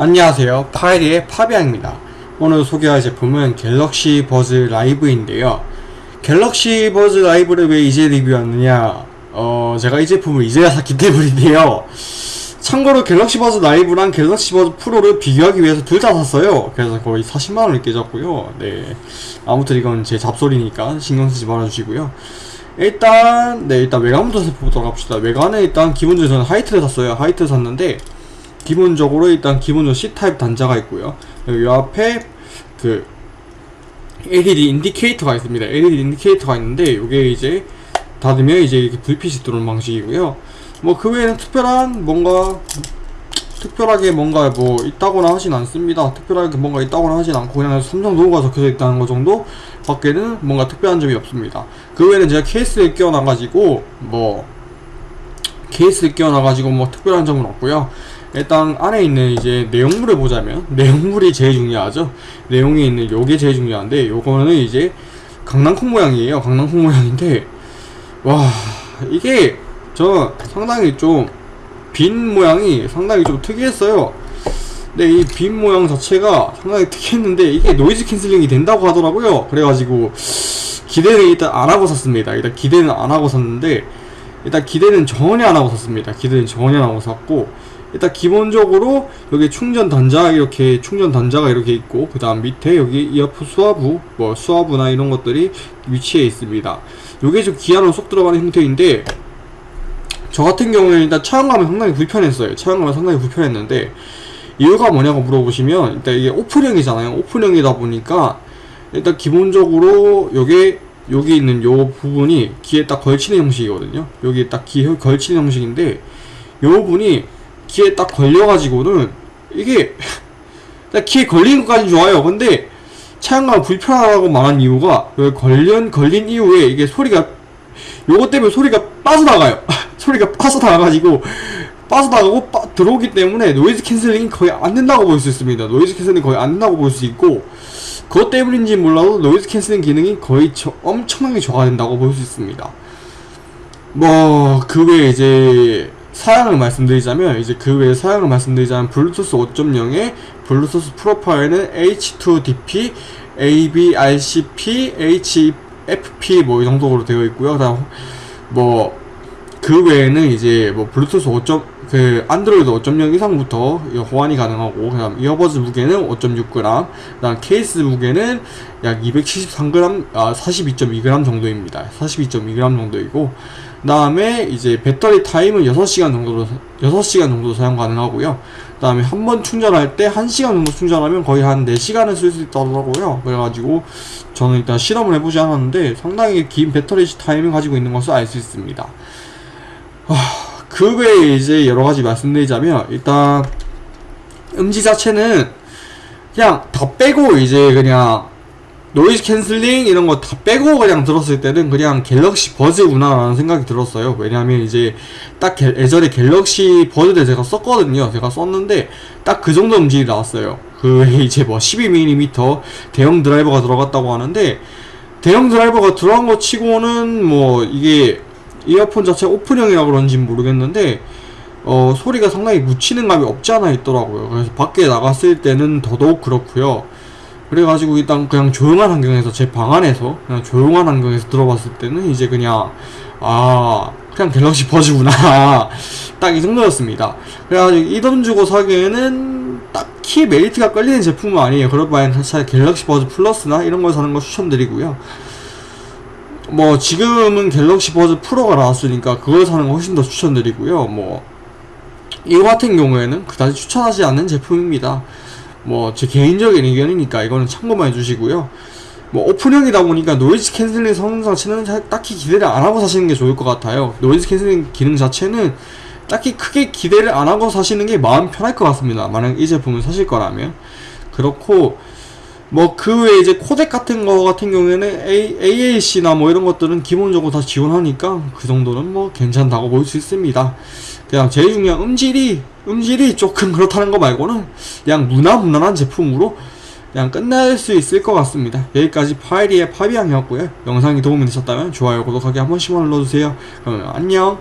안녕하세요. 파이리의 파비앙입니다. 오늘 소개할 제품은 갤럭시 버즈 라이브인데요. 갤럭시 버즈 라이브를 왜 이제 리뷰하느냐? 어 제가 이 제품을 이제야 샀기 때문인데요. 참고로 갤럭시 버즈 라이브랑 갤럭시 버즈 프로를 비교하기 위해서 둘 다 샀어요. 그래서 거의 40만원을 깨졌고요. 네. 아무튼 이건 제 잡소리니까 신경쓰지 말아주시고요. 일단 네 일단 외관부터 살펴보도록 합시다. 외관은 일단 기본적으로 저는 화이트를 샀어요. 화이트를 샀는데 기본적으로 일단 기본적으로 C타입 단자가 있고요. 여기 앞에 그 LED indicator가 있습니다. LED indicator가 있는데 이게 이제 닫으면 이제 이렇게 불빛이 들어오는 방식이고요. 뭐 그 외에는 특별한 뭔가 특별하게 뭔가 뭐 있다거나 하진 않습니다. 특별하게 뭔가 있다거나 하진 않고 그냥 삼성 로고가 적혀져 있다는 것 정도 밖에는 뭔가 특별한 점이 없습니다. 그 외에는 제가 케이스를 끼워놔가지고 뭐 케이스를 끼워놔가지고 뭐 특별한 점은 없고요 일단 안에 있는 이제 내용물을 보자면 내용물이 제일 중요하죠. 내용에 있는 요게 제일 중요한데 요거는 이제 강낭콩 모양이에요. 강낭콩 모양인데 와 이게 저 상당히 좀 bean 모양이 상당히 좀 특이했어요. 근데 이 bean 모양 자체가 상당히 특이했는데 이게 noise canceling이 된다고 하더라고요. 그래가지고 기대는 일단 안하고 샀습니다. 일단 기대는 안하고 샀는데 일단 기대는 전혀 안하고 샀습니다. 기대는 전혀 안하고 샀고 일단 기본적으로 여기 충전 단자 이렇게 충전 단자가 이렇게 있고 그 다음 밑에 여기 이어폰 수화부 뭐 수화부나 이런 것들이 위치해 있습니다. 요게 좀 기아로 쏙 들어가는 형태인데 저 같은 경우는 일단 차용감이 상당히 불편했어요. 차용감이 상당히 불편했는데 이유가 뭐냐고 물어보시면 일단 이게 오픈형이잖아요. 오픈형이다 보니까 일단 기본적으로 요게 여기 있는 요 부분이 귀에 딱 걸치는 형식이거든요. 여기 딱 귀에 걸치는 형식인데 요 부분이 귀에 딱 걸려가지고는 이게 딱 귀에 걸린 것까지 좋아요. 근데 착용감 불편하다고 말한 이유가 여기 걸린 걸린 이후에 이게 소리가 요것 때문에 소리가 빠져나가요. 소리가 빠져나가가지고 빠져나가고 빠, 들어오기 때문에 noise canceling이 거의 안 된다고 볼 수 있습니다. noise canceling이 거의 안 된다고 볼 수 있고 그것 때문인지 몰라도 noise canceling 기능이 거의 저, 엄청나게 저하된다고 볼 수 있습니다. 뭐그 외에 이제 사양을 말씀드리자면 이제 그 외에 사양을 말씀드리자면 블루투스 5.0의 블루투스 프로파일은 A2DP, AVRCP, HFP 뭐 이 정도로 되어 있고요. 그다음 뭐 그 외에는 이제 뭐 블루투스 5. 그 안드로이드 5.0 이상부터 호환이 가능하고 그다음 earbuds 무게는 5.6g, 그다음 케이스 무게는 약 273g, 아 42.2g 정도입니다. 42.2g 정도이고 그 다음에 이제 배터리 타임은 6시간 정도로 6시간 정도 사용 가능하고요. 그 다음에 한 번 충전할 때 1시간 정도 충전하면 거의 한 4시간을 쓸 수 있다더라고요. 그래가지고 저는 일단 실험을 해보지 않았는데 상당히 긴 배터리 타임을 가지고 있는 것을 알 수 있습니다 그 외에 이제 여러가지 말씀드리자면 일단 음질 자체는 그냥 다 빼고 이제 그냥 noise canceling 이런 거 다 빼고 그냥 들었을 때는 그냥 갤럭시 버즈구나 라는 생각이 들었어요. 왜냐하면 이제 딱 게, 예전에 갤럭시 버즈를 제가 썼거든요. 제가 썼는데 딱 그 정도 음질이 나왔어요. 그 이제 뭐 12mm 대형 드라이버가 들어갔다고 하는데 대형 드라이버가 들어간 거 치고는 뭐 이게 이어폰 자체 오픈형이라 그런지 모르겠는데 어 소리가 상당히 묻히는 감이 없지 않아 있더라고요. 그래서 밖에 나갔을 때는 더더욱 그렇고요. 그래가지고 일단 그냥 조용한 환경에서 제 방 안에서 그냥 조용한 환경에서 들어봤을 때는 이제 그냥 아 그냥 갤럭시 버즈구나. 딱 이 정도였습니다. 그래가지고 이 돈 주고 사기에는 딱히 메리트가 끌리는 제품은 아니에요. 그럴 바엔 차라리 갤럭시 버즈 플러스나 이런 걸 사는 거 추천드리고요 뭐 지금은 갤럭시 버즈 프로가 나왔으니까 그걸 사는 거 훨씬 더 추천드리고요. 뭐 이거 같은 경우에는 그다지 추천하지 않는 제품입니다. 뭐 제 개인적인 의견이니까 이거는 참고만 해주시고요. 뭐 오픈형이다 보니까 noise canceling 성능 자체는 딱히 기대를 안 하고 사시는 게 좋을 것 같아요. noise canceling 기능 자체는 딱히 크게 기대를 안 하고 사시는 게 마음 편할 것 같습니다. 만약 이 제품을 사실 거라면. 그렇고 뭐 그 외에 이제 코덱 같은 거 같은 경우에는 AAC나 뭐 이런 것들은 기본적으로 다 지원하니까 그 정도는 뭐 괜찮다고 볼 수 있습니다. 그냥 제일 중요한 음질이 음질이 조금 그렇다는 거 말고는 그냥 무난무난한 제품으로 그냥 끝날 수 있을 것 같습니다. 여기까지 파이리의 파비앙이었고요. 영상이 도움이 되셨다면 좋아요 구독하기 한 번씩만 눌러주세요. 그러면 안녕